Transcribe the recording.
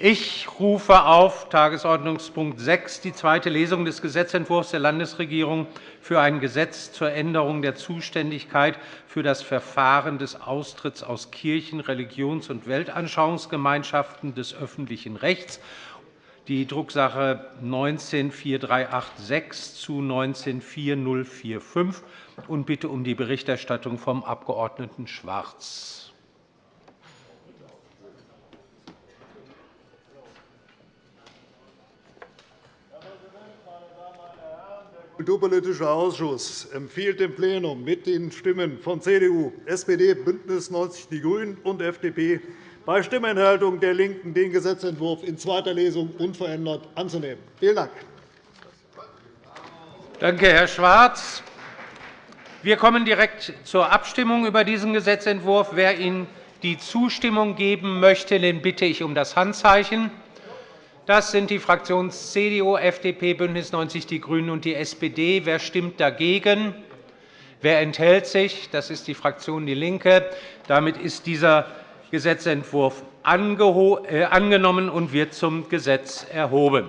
Ich rufe auf Tagesordnungspunkt 6 die zweite Lesung des Gesetzentwurfs der Landesregierung für ein Gesetz zur Änderung der Zuständigkeit für das Verfahren des Austritts aus Kirchen-, Religions- und Weltanschauungsgemeinschaften des öffentlichen Rechts die Drucksache 19-4386 zu 19-4045 und bitte um die Berichterstattung vom Abg. Schwarz. Kulturpolitischer Ausschuss empfiehlt dem Plenum mit den Stimmen von CDU, SPD, BÜNDNIS 90 die GRÜNEN und FDP bei Stimmenthaltung der LINKEN den Gesetzentwurf in zweiter Lesung unverändert anzunehmen. Vielen Dank. Danke, Herr Schwarz. Wir kommen direkt zur Abstimmung über diesen Gesetzentwurf. Wer Ihnen die Zustimmung geben möchte, den bitte ich um das Handzeichen. Das sind die Fraktionen CDU, FDP, BÜNDNIS 90 die GRÜNEN und die SPD. Wer stimmt dagegen? Wer enthält sich? Das ist die Fraktion DIE LINKE. Damit ist dieser Gesetzentwurf äh, angenommen und wird zum Gesetz erhoben.